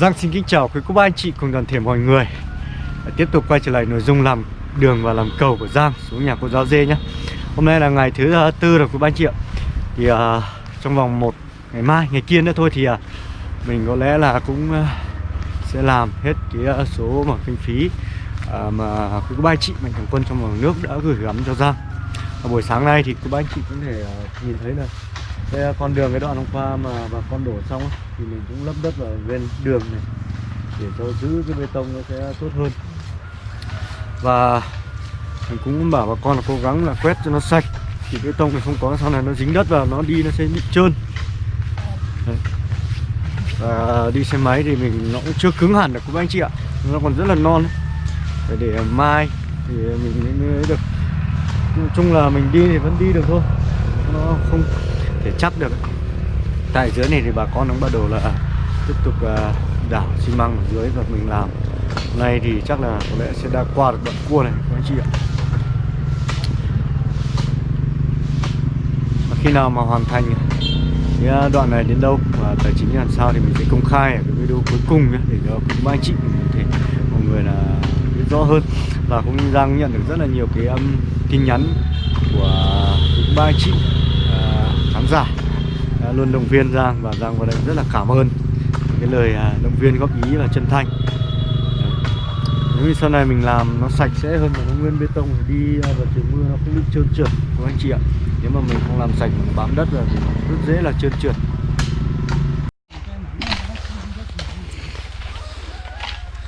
Giang xin kính chào quý cô bác anh chị cùng toàn thể mọi người. Tiếp tục quay trở lại nội dung làm đường và làm cầu của Giang xuống nhà cô giáo dê nhé. Hôm nay là ngày thứ à, tư rồi quý bác anh chị ạ. Thì uh, trong vòng một ngày mai, ngày kia nữa thôi thì uh, mình có lẽ là cũng uh, sẽ làm hết cái uh, số mà kinh phí uh, mà quý cô bác anh chị mạnh thường quân trong vòng nước đã gửi gắm cho Giang. Và buổi sáng nay thì quý bác anh chị cũng thể uh, nhìn thấy là cái con đường cái đoạn hôm qua mà bà con đổ xong ấy, thì mình cũng lấp đất ở bên đường này để cho giữ cái bê tông nó sẽ tốt hơn và mình cũng bảo bà con là cố gắng là quét cho nó sạch thì bê tông này không có sau này nó dính đất vào nó đi nó sẽ bị trơn Đấy. và đi xe máy thì mình nó cũng chưa cứng hẳn được các anh chị ạ nó còn rất là non ấy. phải để mai thì mình mới được nói chung là mình đi thì vẫn đi được thôi nó không thể chắc được tại dưới này thì bà con cũng bắt đầu là à, tiếp tục à, đảo xi măng ở dưới và mình làm. Hôm nay thì chắc là có lẽ sẽ đã qua được đoạn cua này các anh chị ạ. Và khi nào mà hoàn thành cái à, đoạn này đến đâu và tài chính làm sao thì mình sẽ công khai ở cái video cuối cùng nhé để cho các anh chị có thể mọi người là biết rõ hơn. Và cũng đang nhận được rất là nhiều cái um, tin nhắn của ba anh chị giả. Đã luôn động viên Giang và Giang vào đây rất là cảm ơn cái lời à, động viên góp ý và chân thành. Nếu như sau này mình làm nó sạch sẽ hơn mà nó nguyên bê tông thì đi à, vào trời mưa nó cũng bị trơn trượt các anh chị ạ? Nếu mà mình không làm sạch mà bám đất rồi thì rất dễ là trơn trượt.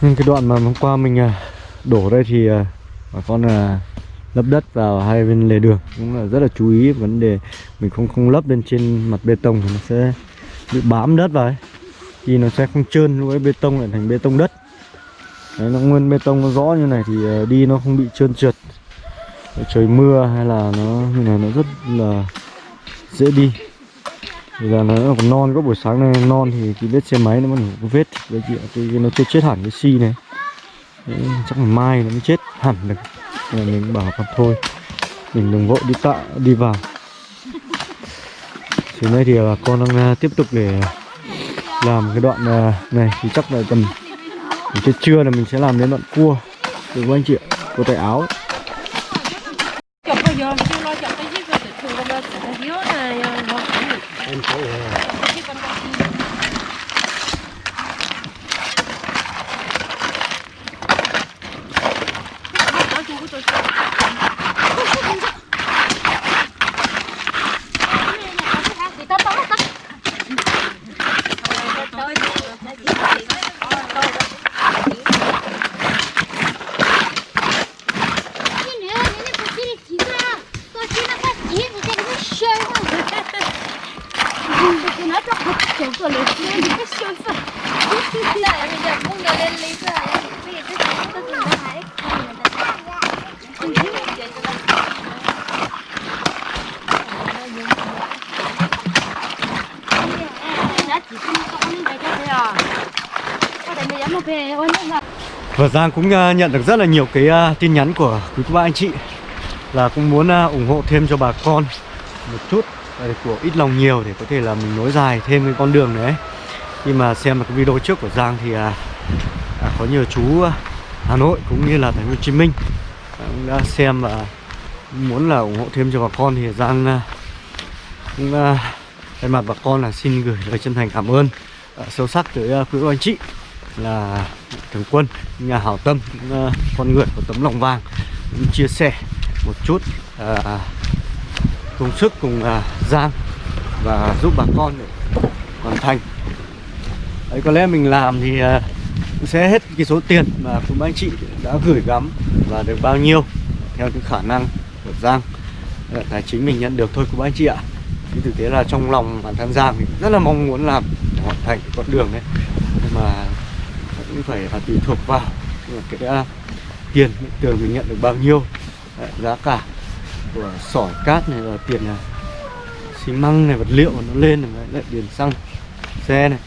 Nhưng cái đoạn mà hôm qua mình à, đổ đây thì bà con là lấp đất vào hai bên lề đường. Cũng là rất là chú ý vấn đề mình không không lấp lên trên mặt bê tông thì nó sẽ bị bám đất vào ấy. Thì nó sẽ không trơn lúc ấy bê tông lại thành bê tông đất. Đấy, nó nguyên bê tông nó rõ như này thì ờ, đi nó không bị trơn trượt. Trời mưa hay là nó như này nó rất là dễ đi. Thì là nó còn non có buổi sáng này non thì cái vết xe máy nó vẫn có vết. Đấy chị ạ cái nó chưa chết hẳn cái xi này. Đấy, chắc là mai nó mới chết hẳn được nên mình bảo con thôi mình đừng vội đi tạ đi vào. Chiều nay thì bà con đang tiếp tục để làm cái đoạn này thì chắc là tầm đến trưa là mình sẽ làm đến đoạn cua. Được không anh chị ạ? Cua tay áo. em Và Giang cũng à, nhận được rất là nhiều cái à, tin nhắn của quý cô bác, anh chị. Là cũng muốn à, ủng hộ thêm cho bà con một chút của ít lòng nhiều để có thể là mình nối dài thêm cái con đường đấy Khi mà xem được cái video trước của Giang thì à, có nhiều chú à, Hà Nội cũng như là thành phố Hồ Chí Minh à, cũng đã xem và muốn là ủng hộ thêm cho bà con thì Giang à, cũng thay mặt bà con là xin gửi lời chân thành cảm ơn sâu sắc tới quý anh chị là thường quân nhà hảo tâm những con người có tấm lòng vàng cũng chia sẻ một chút à, công sức cùng à, Giang và giúp bà con để hoàn thành. Đấy có lẽ mình làm thì cũng sẽ hết cái số tiền mà cùng anh chị đã gửi gắm và được bao nhiêu theo cái khả năng của Giang tài chính mình nhận được thôi của anh chị ạ. Thì thực tế là trong lòng bản thân Giang thì rất là mong muốn làm hoàn thành cái con đường đấy nhưng mà cũng phải là tùy thuộc vào cái uh, tiền tường mình nhận được bao nhiêu Đấy, giá cả của sỏi cát này là tiền này, xi măng này vật liệu nó lên này lại điền xăng xe này.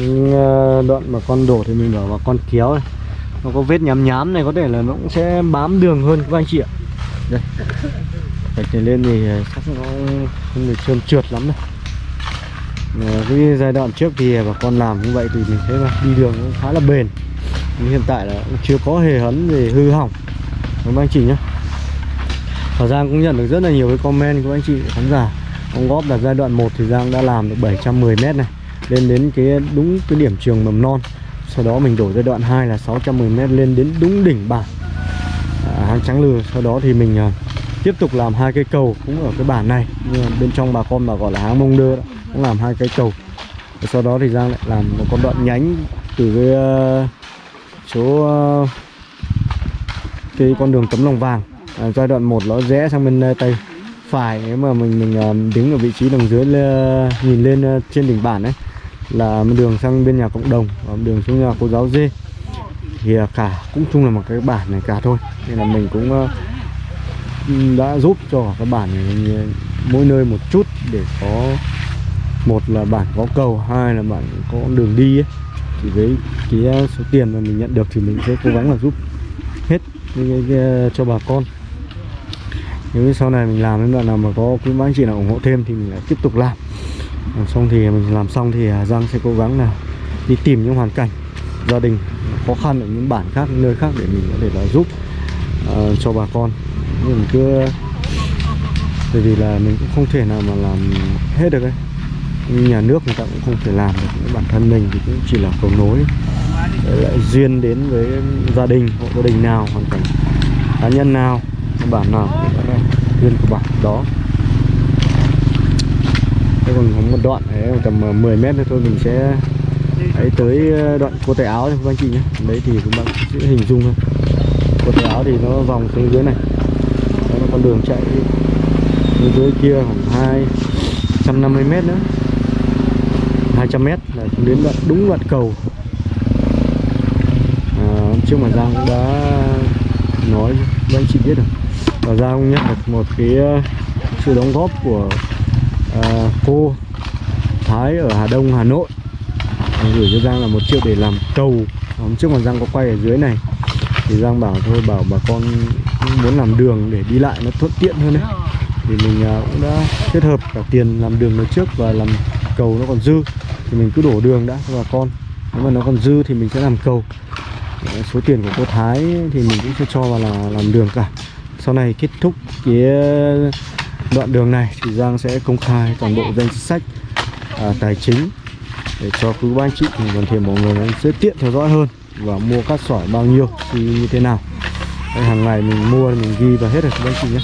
Những ờ, đoạn mà con đổ thì mình bảo là con kéo này nó có vết nhám nhám này có thể là nó cũng sẽ bám đường hơn các anh chị ạ. Đây. Gạch này lên thì ờ, chắc nó không được trơn trượt lắm đâu. Ờ, cái giai đoạn trước thì bà con làm như vậy thì mình thấy là đi đường cũng khá là bền. Nhưng hiện tại là cũng chưa có hề hấn về hư hỏng. Đúng anh chị nhé Và Giang cũng nhận được rất là nhiều cái comment của anh chị khán giả. Ông góp là giai đoạn 1 thì Giang đã làm được 710 m này. Lên đến cái đúng cái điểm trường mầm non. Sau đó mình đổi giai đoạn 2 là 610 m lên đến đúng đỉnh bản à, Hang Trắng lừa, Sau đó thì mình à, tiếp tục làm hai cây cầu cũng ở cái bản này. Nhưng mà bên trong bà con mà gọi là hang mông đơ đó, cũng làm hai cây cầu. Và Sau đó thì Giang lại làm một con đoạn nhánh từ cái uh, chỗ uh, cái con đường tấm lòng vàng. À, giai đoạn 1 nó rẽ sang bên uh, tay phải. Nếu mà mình mình uh, đứng ở vị trí đằng dưới uh, nhìn lên uh, trên đỉnh bản đấy là một đường sang bên nhà cộng đồng, và một đường xuống nhà cô giáo dê thì à, cả, cũng chung là một cái bản này cả thôi. Nên là mình cũng ờ, đã giúp cho các bản này mỗi nơi một chút để có, một là bản có cầu, hai là bản có đường đi ấy. thì với cái ờ, số tiền mà mình nhận được thì mình sẽ cố gắng là giúp hết cho bà con. Nếu như sau này mình làm đến đoạn nào mà có quý bác anh chị nào ủng hộ thêm thì mình lại tiếp tục làm làm xong thì mình làm xong thì à, Giang sẽ cố gắng là đi tìm những hoàn cảnh gia đình khó khăn ở những bản khác những nơi khác để mình có thể là giúp uh, cho bà con. Nhưng mình cứ bởi vì là mình cũng không thể nào mà làm hết được ấy. Nhà nước người ta cũng không thể làm được những bản thân mình thì cũng chỉ là cầu nối để lại duyên đến với gia đình hộ gia đình nào hoàn cảnh cá nhân nào bản nào cũng là duyên của bản đó thế còn có một đoạn đấy tầm ờ, 10 mét nữa thôi mình sẽ ấy tới ờ, đoạn cô tay áo thôi các anh chị nhé. Đấy thì các bạn sẽ hình dung thôi. Cô tay áo thì nó vòng xuống dưới này. Đó là con đường chạy xuống dưới kia khoảng 250 mét nữa. 200 mét là đến đoạn đúng đoạn cầu. À, trước mà Giang cũng đã nói với anh chị biết rồi. Và Giang nhận được một cái ờ, sự đóng góp của uh, cô Thái ở Hà Đông Hà Nội. Gửi cho Giang là một triệu để làm cầu. Ờ, hôm trước mà Giang có quay ở dưới này thì Giang bảo thôi bảo bà con muốn làm đường để đi lại nó thuận tiện hơn đấy. Thì mình ờ, cũng đã kết hợp cả tiền làm đường nó trước và làm cầu nó còn dư. Thì mình cứ đổ đường đã cho bà con. Nếu mà nó còn dư thì mình sẽ làm cầu. Số tiền của cô Thái thì mình cũng sẽ cho vào là làm đường cả. Sau này kết thúc cái đoạn đường này thì Giang sẽ công khai toàn bộ danh sách à, tài chính để cho quý ba anh chị thì còn thể mọi người sẽ tiện theo dõi hơn và mua cát sỏi bao nhiêu thì như thế nào. Đây, hàng ngày mình mua mình ghi vào hết rồi các anh chị nhé.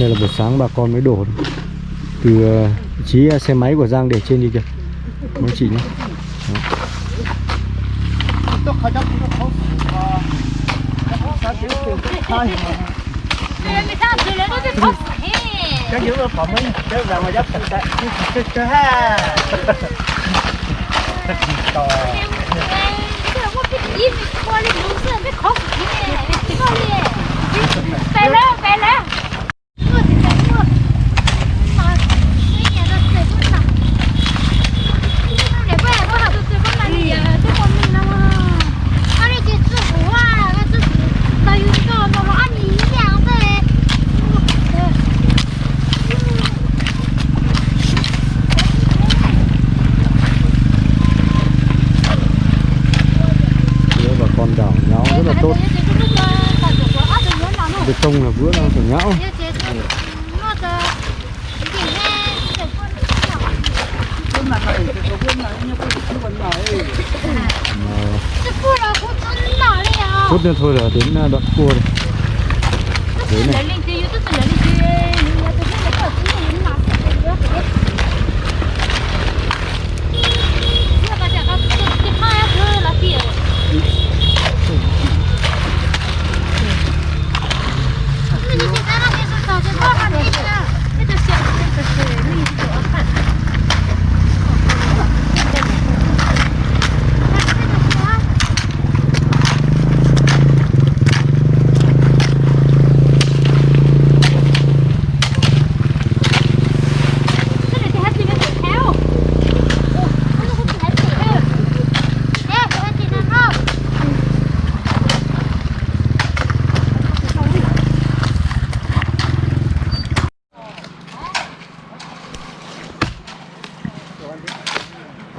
Đây là buổi sáng bà con mới đổ từ uh, trí à, xe máy của Giang để trên đi kìa các anh chị nhé. Đó. Kan juga paman, dia dah macam tak. Ha. Tao. Đi mình coi lên đúng rồi, mới khó cái này, cái này. Phải lên, phải lên. Phút nữa thôi là đến à, đoạn cua rồi đấy này.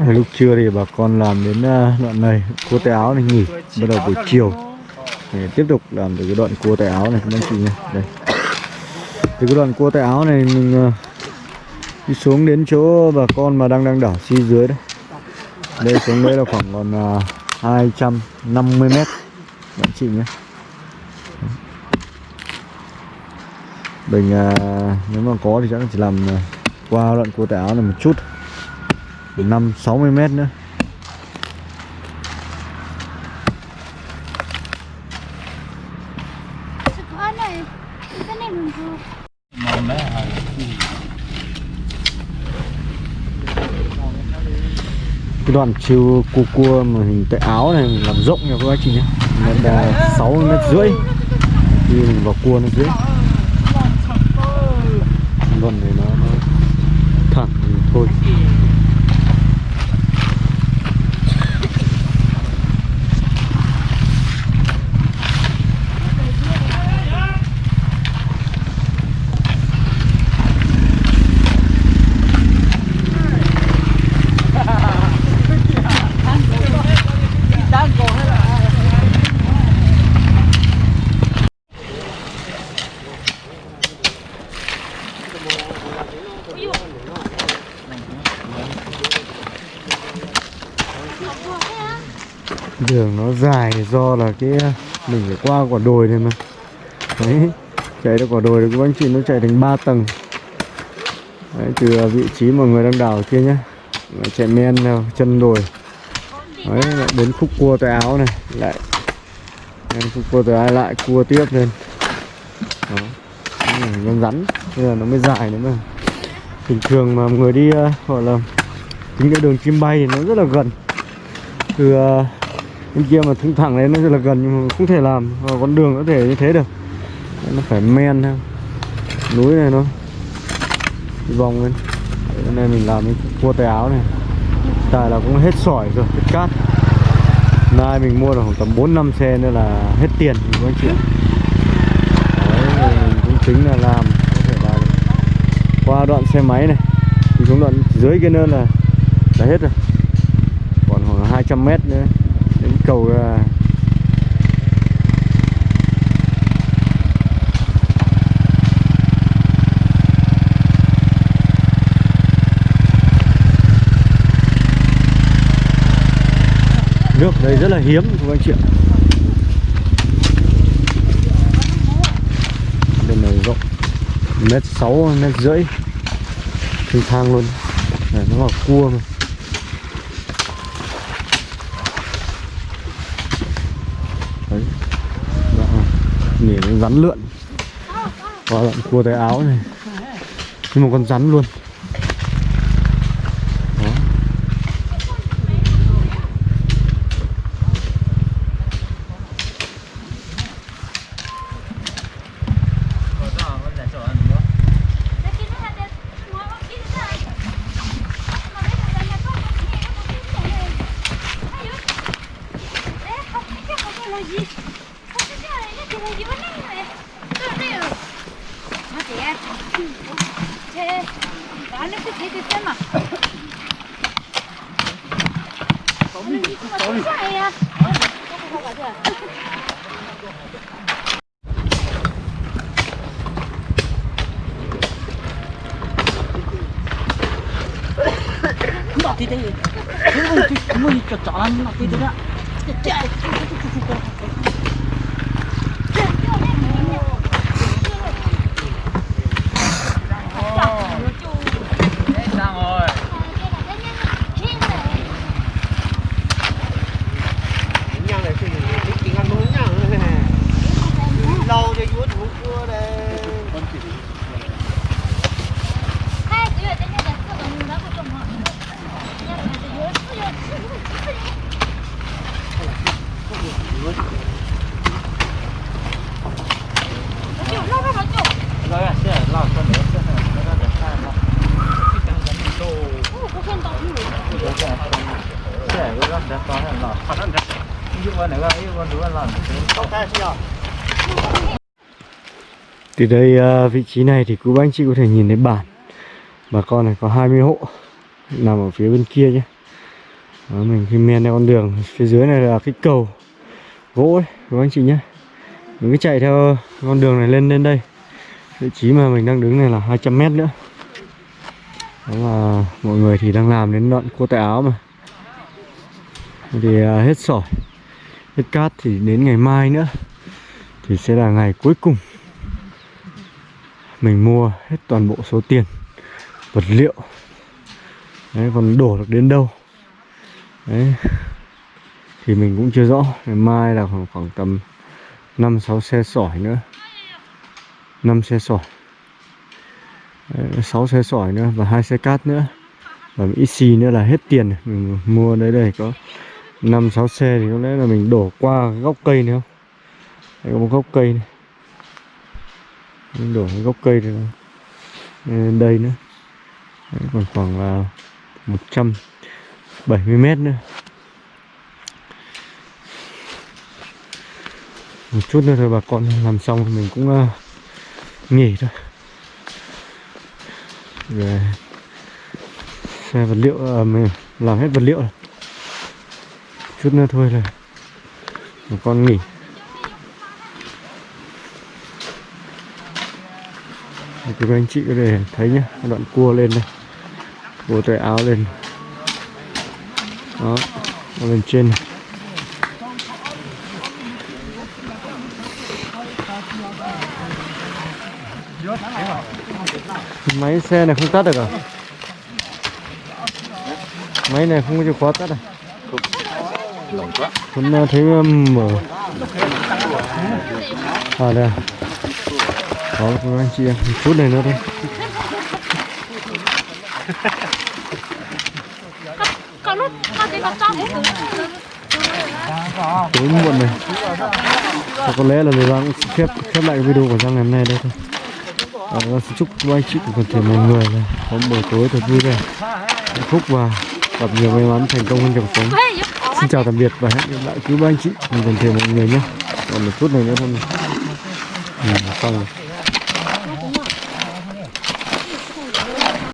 lúc trưa thì bà con làm đến ờ, đoạn này cua tay áo này nghỉ bắt đầu buổi chiều. Để tiếp tục làm từ cái đoạn cua tay áo này các anh chị nhé. Đây. Từ cái đoạn cua tay áo này mình ờ, đi xuống đến chỗ bà con mà đang đang đảo xi dưới đấy. Đây xuống đây là khoảng còn ờ, uh, 250 mét các anh chị nhé. Mình nếu mà có thì chắc là chỉ làm qua đoạn cua tay áo này một chút. 5 60 mét nữa. Cái này đoạn chiều cua cua mà hình tay áo này mình làm rộng nha các anh chị nhé. Nó là 6 mét rưỡi. Khi mình vào cua nó dưới. Đoạn này nó, nó thẳng thì thôi. Đường nó dài do là cái mình phải qua quả đồi này mà. Đấy chạy được quả đồi thì các anh chị nó chạy thành 3 tầng. Đấy, từ vị trí mà người đang đào kia nhá. Chạy men theo chân đồi. Đấy lại đến khúc cua tay áo này lại đến khúc cua tay áo lại cua tiếp lên. Đó nó rắn. Bây giờ nó mới dài nữa mà bình thường mà người đi ờ, gọi là tính cái đường chim bay thì nó rất là gần. Từ ờ, bên kia mà thẳng thẳng lên nó rất là gần nhưng mà không thể làm và con đường có thể như thế được. Nó phải men theo. Núi này nó đi vòng lên. Hôm nay mình làm cái cua tay áo này. Tại là cũng hết sỏi rồi hết cát. Nay mình mua được khoảng tầm 4 năm xe nữa là hết tiền các anh chị Đấy, mình cũng tính là làm qua đoạn xe máy này. Thì xuống đoạn dưới kia nơi là đã hết rồi. Còn khoảng 200 mét nữa. Đến cầu à, nước đây rất là hiếm các anh chị ạ bên này rộng mét sáu, mét rưỡi. Thênh thang luôn. Này, nó là cua mà. Đấy. Đó. nhìn nó rắn lượn. Qua đoạn cua tay áo này. Nhưng mà con rắn luôn Đó. Cái kia nó là đẹp Nó có kia nó là Mà mấy thằng này là có một cái này Nó có cái này Hay lắm Đấy không Cái không phải là gì Không cái cái này Nó chỉ là gì mà nó như này Đây đây rồi Nó chị em Thế Đó nó cứ thế thế thế mà Nó đi mà không à? Không Nó đây. Cái cái mới cho chọn nó thì đấy. Sang rồi. nhang này thì cái tiếng ăn muốn nhang này lâu cho vuốt vuốt cua đây Rồi à, sẽ lao con nữa sẽ nó ra được hai mà. Cái tăng gần đồ. Sẽ cái đó sẽ có hay là. Nhưng mà nếu mà yêu con đúng là làm từ đây à, vị trí này thì cô bác anh chị có thể nhìn thấy bản. Bà con này có 20 hộ Nằm ở phía bên kia nhé. Đó, mình khi men theo con đường phía dưới này là cái cầu gỗ ấy, các anh chị nhé. Mình cứ chạy theo con đường này lên lên đây. Vị trí mà mình đang đứng này là 200 mét nữa. Đó là mọi người thì đang làm đến đoạn cua tay áo mà thì à, hết sỏi hết cát thì đến ngày mai nữa thì sẽ là ngày cuối cùng mình mua hết toàn bộ số tiền vật liệu. Đấy còn đổ được đến đâu? Đấy thì mình cũng chưa rõ. Ngày mai là khoảng, khoảng tầm 5 6 xe sỏi nữa. 5 xe sỏi. Đấy, 6 xe sỏi nữa và hai xe cát nữa. Và ít xì nữa là hết tiền. Mình mua đấy đây có 5 6 xe thì có lẽ là mình đổ qua cái gốc cây nữa không? Đây có một gốc cây này. Mình đổ cái gốc cây này lên đây nữa. Đấy, còn khoảng là 170 m nữa. Một chút nữa thôi bà con làm xong thì mình cũng uh, nghỉ thôi. Về xe vật liệu uh, mình làm hết vật liệu rồi chút nữa thôi là một con nghỉ. Để các anh chị có thể thấy nhá, đoạn cua lên đây, cua tay áo lên. Đó nó lên trên này. Máy xe này không tắt được à? Máy này không có chìa khóa tắt à? Lỏng quá. Thấy um, mở. À đây à. Các anh chị em một chút này nữa thôi. Có có có tối muộn này và có lẽ là người bạn cũng khép khép lại video của Giang ngày hôm nay đây thôi. À, Giang xin chúc các anh chị cùng toàn thể mọi người là có một buổi tối thật vui vẻ hạnh phúc và gặp nhiều may mắn thành công hơn trong cuộc sống xin chào tạm biệt và hẹn gặp lại. Quý ba anh chị. Mình còn thêm mọi người nhé. Còn một chút này nữa thôi. Mà. ừ, xong rồi.